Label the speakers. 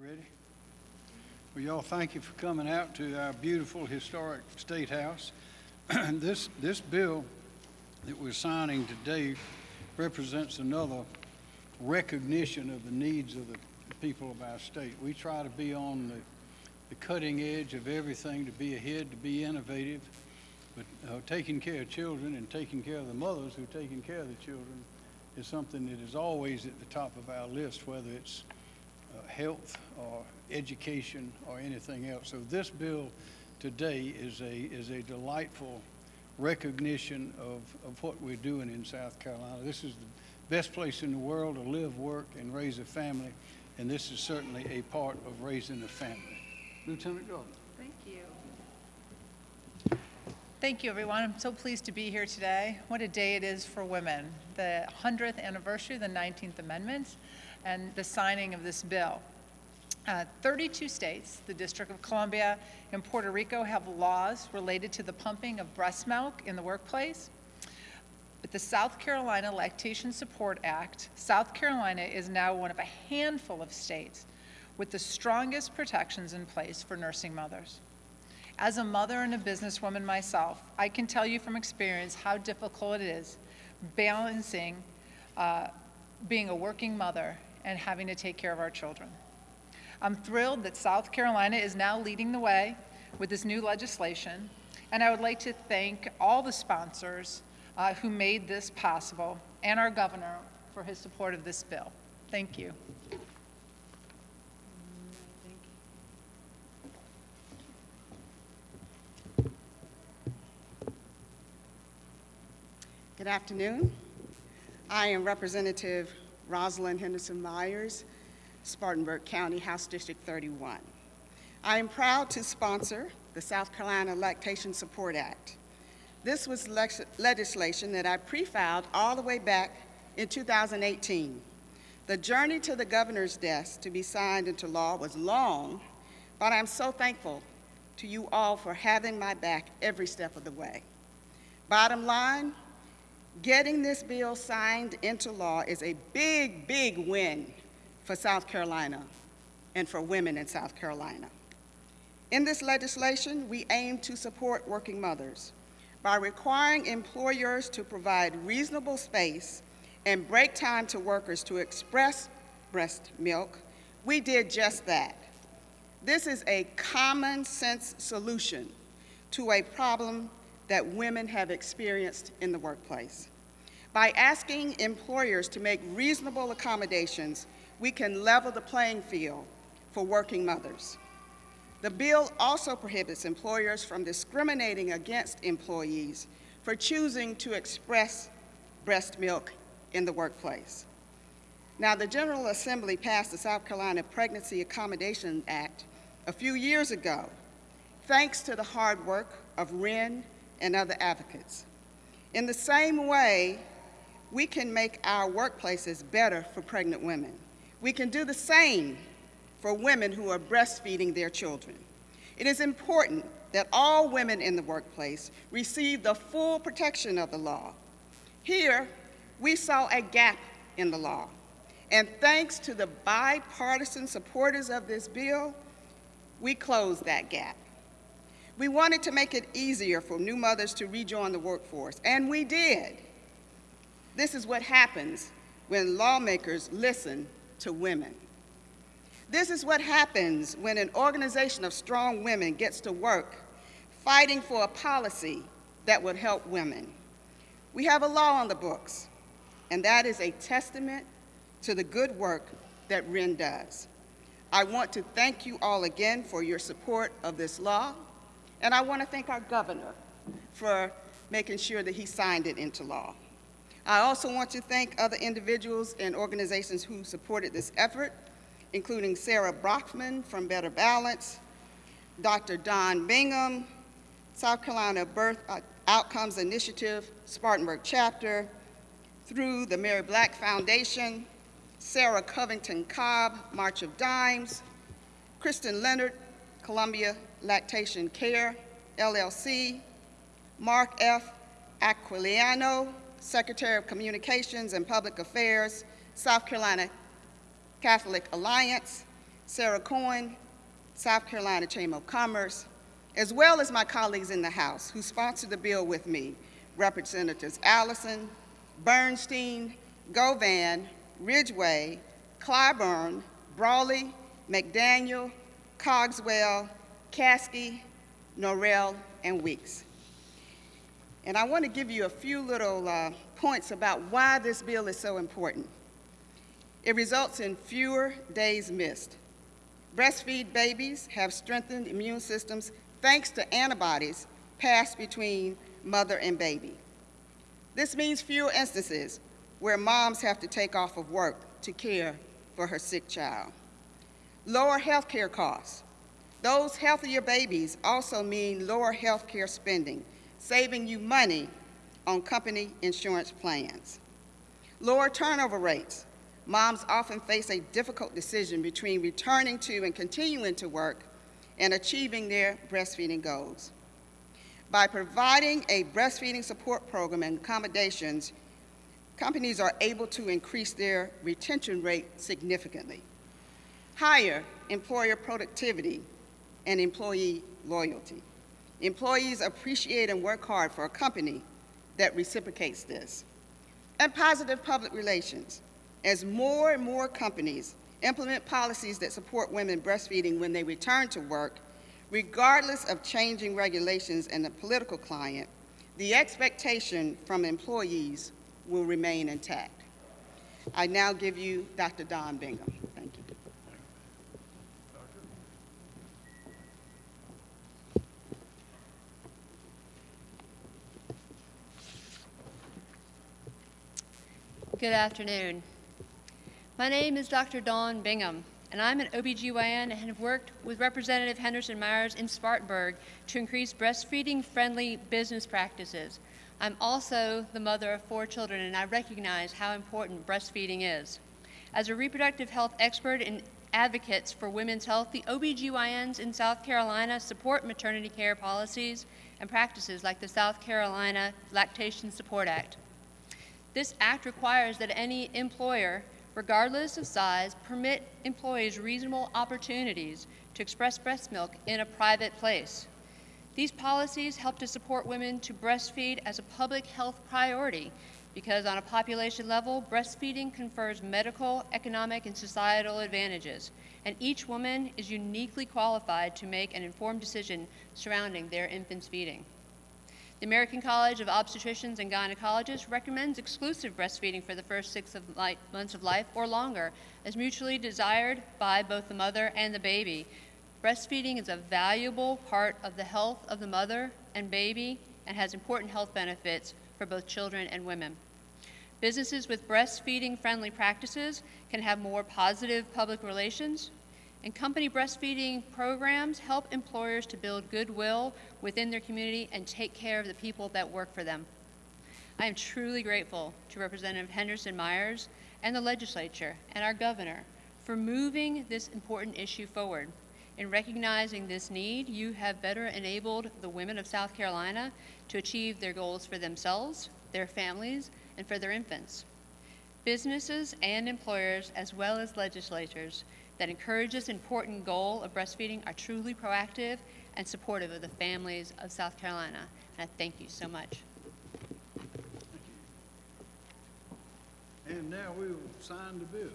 Speaker 1: You ready? Well, y'all, thank you for coming out to our beautiful historic State House. This, this bill that we're signing today represents another recognition of the needs of the people of our state. We try to be on the, the cutting edge of everything, to be ahead, to be innovative, but uh, taking care of children and taking care of the mothers who are taking care of the children is something that is always at the top of our list, whether it's uh, health or education or anything else. So this bill today is a, is a delightful recognition of, of what we're doing in South Carolina. This is the best place in the world to live, work, and raise a family, and this is certainly a part of raising a family. Lieutenant Governor.
Speaker 2: Thank you. Thank you, everyone. I'm so pleased to be here today. What a day it is for women. The 100th anniversary of the 19th Amendment and the signing of this bill. Uh, 32 states, the District of Columbia and Puerto Rico have laws related to the pumping of breast milk in the workplace. With the South Carolina Lactation Support Act, South Carolina is now one of a handful of states with the strongest protections in place for nursing mothers. As a mother and a businesswoman myself, I can tell you from experience how difficult it is balancing uh, being a working mother and having to take care of our children. I'm thrilled that South Carolina is now leading the way with this new legislation, and I would like to thank all the sponsors uh, who made this possible and our governor for his support of this bill. Thank you.
Speaker 3: Good afternoon. I am Representative Rosalyn Henderson Myers, Spartanburg County, House District 31. I am proud to sponsor the South Carolina Lactation Support Act. This was legislation that I pre-filed all the way back in 2018. The journey to the governor's desk to be signed into law was long, but I'm so thankful to you all for having my back every step of the way. Bottom line, getting this bill signed into law is a big, big win for South Carolina and for women in South Carolina. In this legislation, we aim to support working mothers by requiring employers to provide reasonable space and break time to workers to express breast milk. We did just that. This is a common sense solution to a problem that women have experienced in the workplace. By asking employers to make reasonable accommodations, we can level the playing field for working mothers. The bill also prohibits employers from discriminating against employees for choosing to express breast milk in the workplace. Now, the General Assembly passed the South Carolina Pregnancy Accommodation Act a few years ago, thanks to the hard work of WREN and other advocates. In the same way, we can make our workplaces better for pregnant women. We can do the same for women who are breastfeeding their children. It is important that all women in the workplace receive the full protection of the law. Here, we saw a gap in the law. And thanks to the bipartisan supporters of this bill, we closed that gap. We wanted to make it easier for new mothers to rejoin the workforce, and we did. This is what happens when lawmakers listen to women. This is what happens when an organization of strong women gets to work fighting for a policy that would help women. We have a law on the books, and that is a testament to the good work that WREN does. I want to thank you all again for your support of this law, and I want to thank our governor for making sure that he signed it into law. I also want to thank other individuals and organizations who supported this effort, including Sarah Brockman from Better Balance, Dr. Dawn Bingham, South Carolina Birth uh, Outcomes Initiative, Spartanburg Chapter, through the Mary Black Foundation, Sarah Covington Cobb, March of Dimes, Kristen Leonard, Columbia Lactation Care, LLC, Mark F. Aquiliano, Secretary of Communications and Public Affairs, South Carolina Catholic Alliance, Sarah Cohen, South Carolina Chamber of Commerce, as well as my colleagues in the House who sponsored the bill with me, Representatives Allison, Bernstein, Govan, Ridgeway, Clyburn, Brawley, McDaniel, Cogswell, Caskey, Norrell, and Weeks. And I want to give you a few little uh, points about why this bill is so important. It results in fewer days missed. Breastfeed babies have strengthened immune systems thanks to antibodies passed between mother and baby. This means fewer instances where moms have to take off of work to care for her sick child. Lower health care costs. Those healthier babies also mean lower health care spending, saving you money on company insurance plans. Lower turnover rates. Moms often face a difficult decision between returning to and continuing to work and achieving their breastfeeding goals. By providing a breastfeeding support program and accommodations, companies are able to increase their retention rate significantly. Higher employer productivity and employee loyalty. Employees appreciate and work hard for a company that reciprocates this. And positive public relations. As more and more companies implement policies that support women breastfeeding when they return to work, regardless of changing regulations and the political climate, the expectation from employees will remain intact. I now give you Dr. Dawn Bingham. Thank you.
Speaker 4: Good afternoon. My name is Dr. Dawn Bingham, and I'm an OBGYN and have worked with Representative Henderson Myers in Spartanburg to increase breastfeeding-friendly business practices. I'm also the mother of four children, and I recognize how important breastfeeding is. As a reproductive health expert and advocates for women's health, the OBGYNs in South Carolina support maternity care policies and practices like the South Carolina Lactation Support Act. This act requires that any employer, regardless of size, permit employees reasonable opportunities to express breast milk in a private place. These policies help to support women to breastfeed as a public health priority because on a population level, breastfeeding confers medical, economic, and societal advantages, and each woman is uniquely qualified to make an informed decision surrounding their infant's feeding. The American College of Obstetricians and Gynecologists recommends exclusive breastfeeding for the first six of months of life or longer, as mutually desired by both the mother and the baby. Breastfeeding is a valuable part of the health of the mother and baby and has important health benefits for both children and women. Businesses with breastfeeding friendly practices can have more positive public relations, and company breastfeeding programs help employers to build goodwill within their community and take care of the people that work for them. I am truly grateful to Representative Henderson Myers and the legislature and our governor for moving this important issue forward. In recognizing this need, you have better enabled the women of South Carolina to achieve their goals for themselves, their families, and for their infants. Businesses and employers, as well as legislators, that encourages important goal of breastfeeding are truly proactive and supportive of the families of South Carolina. And I thank you so much.
Speaker 1: And now we will sign the bill.